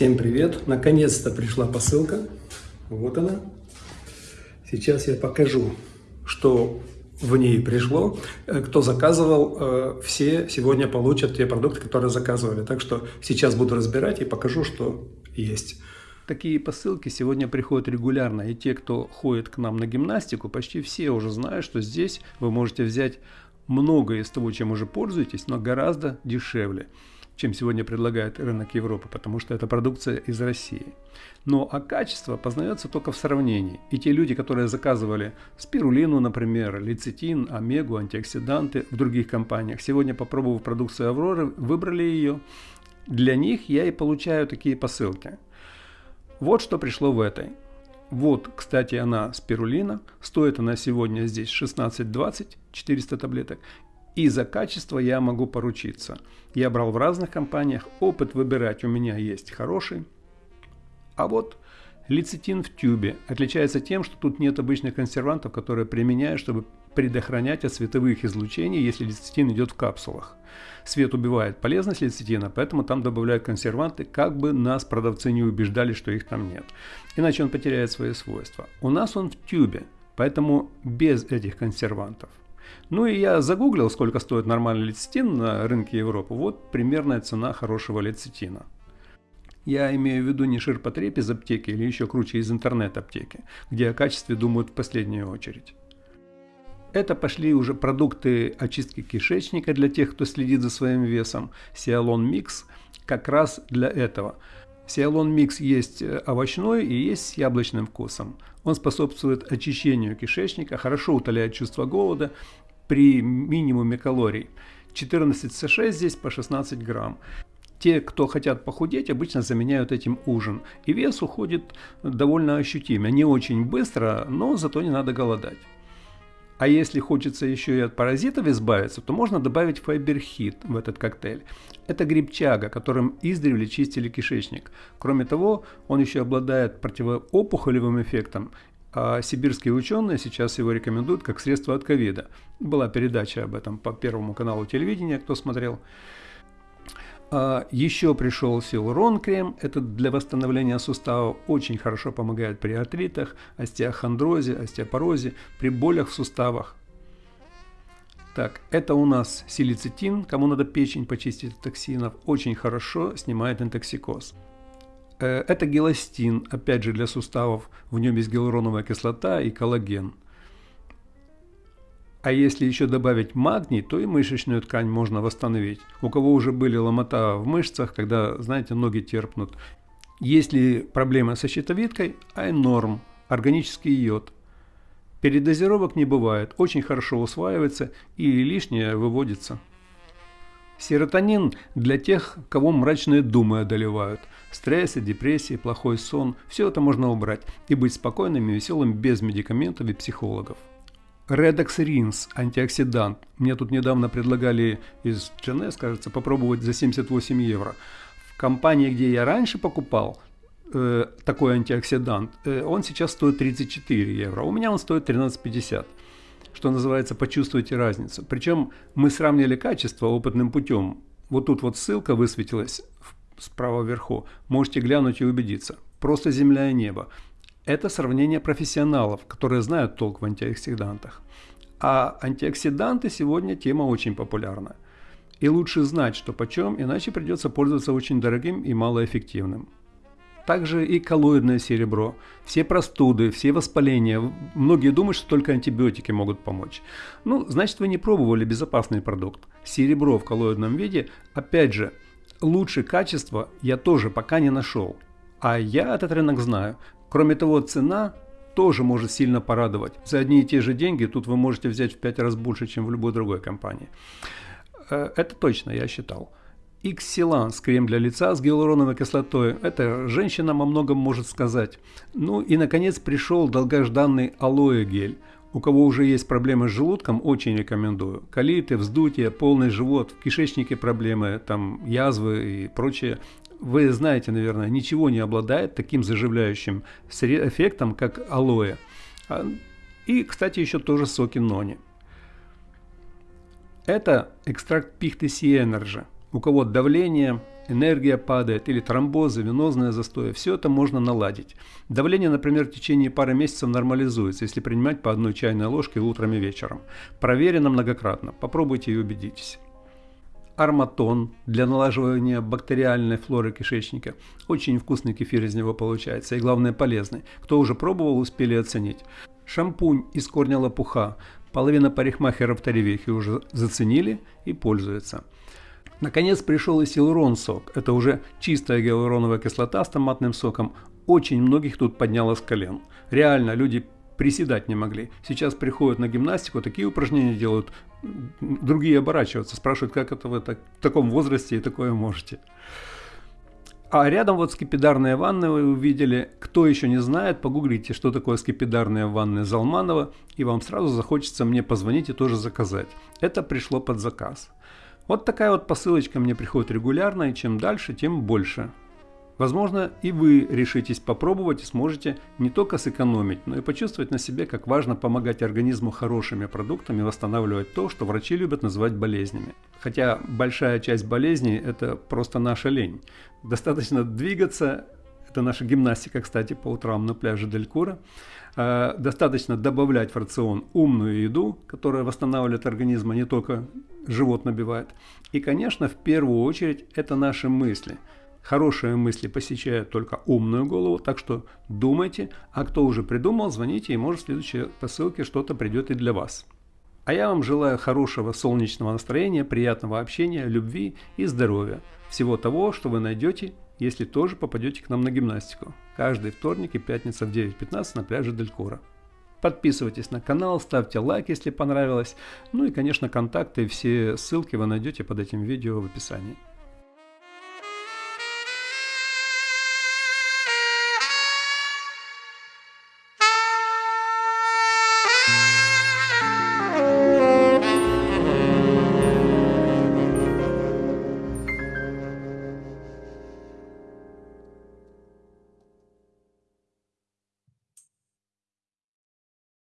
Всем привет! Наконец-то пришла посылка. Вот она. Сейчас я покажу, что в ней пришло. Э, кто заказывал, э, все сегодня получат те продукты, которые заказывали. Так что сейчас буду разбирать и покажу, что есть. Такие посылки сегодня приходят регулярно, и те, кто ходит к нам на гимнастику, почти все уже знают, что здесь вы можете взять многое из того, чем уже пользуетесь, но гораздо дешевле чем сегодня предлагает рынок Европы, потому что это продукция из России. Но а качество познается только в сравнении. И те люди, которые заказывали спирулину, например, лецитин, омегу, антиоксиданты в других компаниях, сегодня, попробовав продукцию Авроры, выбрали ее. Для них я и получаю такие посылки. Вот что пришло в этой. Вот, кстати, она спирулина. Стоит она сегодня здесь 16,20, 400 таблеток. И за качество я могу поручиться. Я брал в разных компаниях, опыт выбирать у меня есть хороший. А вот лецитин в тюбе отличается тем, что тут нет обычных консервантов, которые применяют, чтобы предохранять от световых излучений, если лецитин идет в капсулах. Свет убивает полезность лецитина, поэтому там добавляют консерванты, как бы нас продавцы не убеждали, что их там нет. Иначе он потеряет свои свойства. У нас он в тюбе, поэтому без этих консервантов. Ну и я загуглил, сколько стоит нормальный лецитин на рынке Европы. Вот примерная цена хорошего лецитина. Я имею в виду не ширпотреб из аптеки или еще круче из интернет-аптеки, где о качестве думают в последнюю очередь. Это пошли уже продукты очистки кишечника для тех, кто следит за своим весом. Сиалон Микс как раз для этого. Сиалон Микс есть э, овощной и есть с яблочным вкусом. Он способствует очищению кишечника, хорошо утоляет чувство голода при минимуме калорий. 14 С6 здесь по 16 грамм. Те, кто хотят похудеть, обычно заменяют этим ужин. И вес уходит довольно ощутимо. Не очень быстро, но зато не надо голодать. А если хочется еще и от паразитов избавиться, то можно добавить файберхит в этот коктейль. Это грибчага, которым издревле чистили кишечник. Кроме того, он еще обладает противоопухолевым эффектом. А сибирские ученые сейчас его рекомендуют как средство от ковида. Была передача об этом по Первому каналу телевидения, кто смотрел. А еще пришел Силурон крем, это для восстановления суставов очень хорошо помогает при артритах, остеохондрозе, остеопорозе, при болях в суставах. Так, это у нас силицитин, кому надо печень почистить от токсинов, очень хорошо снимает интоксикоз. Э, это гелостин, опять же для суставов, в нем есть гиалуроновая кислота и коллаген – а если еще добавить магний, то и мышечную ткань можно восстановить. У кого уже были ломота в мышцах, когда, знаете, ноги терпнут. Если проблема со щитовидкой, айнорм, органический йод. Передозировок не бывает, очень хорошо усваивается и лишнее выводится. Серотонин для тех, кого мрачные думы одолевают. Стрессы, депрессии, плохой сон – все это можно убрать и быть спокойным и веселым без медикаментов и психологов. Redox Rins, антиоксидант. Мне тут недавно предлагали из GNS, кажется, попробовать за 78 евро. В компании, где я раньше покупал э, такой антиоксидант, э, он сейчас стоит 34 евро. У меня он стоит 13,50. Что называется, почувствуйте разницу. Причем мы сравнили качество опытным путем. Вот тут вот ссылка высветилась справа вверху. Можете глянуть и убедиться. Просто земля и небо. Это сравнение профессионалов, которые знают толк в антиоксидантах. А антиоксиданты сегодня тема очень популярна. И лучше знать, что почем, иначе придется пользоваться очень дорогим и малоэффективным. Также и коллоидное серебро. Все простуды, все воспаления. Многие думают, что только антибиотики могут помочь. Ну, значит, вы не пробовали безопасный продукт. Серебро в коллоидном виде, опять же, лучше качества я тоже пока не нашел. А я этот рынок знаю. Кроме того, цена тоже может сильно порадовать. За одни и те же деньги тут вы можете взять в 5 раз больше, чем в любой другой компании. Э, это точно, я считал. Xilans, крем для лица с гиалуроновой кислотой. Это женщина о многом может сказать. Ну и наконец пришел долгожданный алоэ гель. У кого уже есть проблемы с желудком, очень рекомендую. Колиты, вздутие, полный живот, в кишечнике проблемы, там язвы и прочее вы знаете, наверное, ничего не обладает таким заживляющим эффектом, как алоэ. А, и, кстати, еще тоже соки нони. Это экстракт пихты Energy. У кого давление, энергия падает, или тромбозы, венозные застои, все это можно наладить. Давление, например, в течение пары месяцев нормализуется, если принимать по одной чайной ложке утром и вечером. Проверено многократно, попробуйте и убедитесь. Арматон для налаживания бактериальной флоры кишечника. Очень вкусный кефир из него получается и главное полезный. Кто уже пробовал, успели оценить. Шампунь из корня лопуха. Половина парикмахеров Таревехи уже заценили и пользуются. Наконец пришел и силурон сок. Это уже чистая гиалуроновая кислота с томатным соком. Очень многих тут подняло с колен. Реально, люди приседать не могли. Сейчас приходят на гимнастику, такие упражнения делают, другие оборачиваются, спрашивают, как это вы так, в таком возрасте и такое можете. А рядом вот скипидарная ванна вы увидели. Кто еще не знает, погуглите, что такое скипидарная ванна Залманова, и вам сразу захочется мне позвонить и тоже заказать. Это пришло под заказ. Вот такая вот посылочка мне приходит регулярно, и чем дальше, тем больше. Возможно, и вы решитесь попробовать и сможете не только сэкономить, но и почувствовать на себе, как важно помогать организму хорошими продуктами восстанавливать то, что врачи любят называть болезнями. Хотя большая часть болезней – это просто наша лень. Достаточно двигаться, это наша гимнастика, кстати, по утрам на пляже Делькура. Достаточно добавлять в рацион умную еду, которая восстанавливает организм, а не только живот набивает. И, конечно, в первую очередь это наши мысли. Хорошие мысли посещают только умную голову, так что думайте, а кто уже придумал, звоните, и может в следующей посылке что-то придет и для вас. А я вам желаю хорошего солнечного настроения, приятного общения, любви и здоровья. Всего того, что вы найдете, если тоже попадете к нам на гимнастику. Каждый вторник и пятница в 9.15 на пляже Делькора. Подписывайтесь на канал, ставьте лайк, если понравилось. Ну и, конечно, контакты и все ссылки вы найдете под этим видео в описании.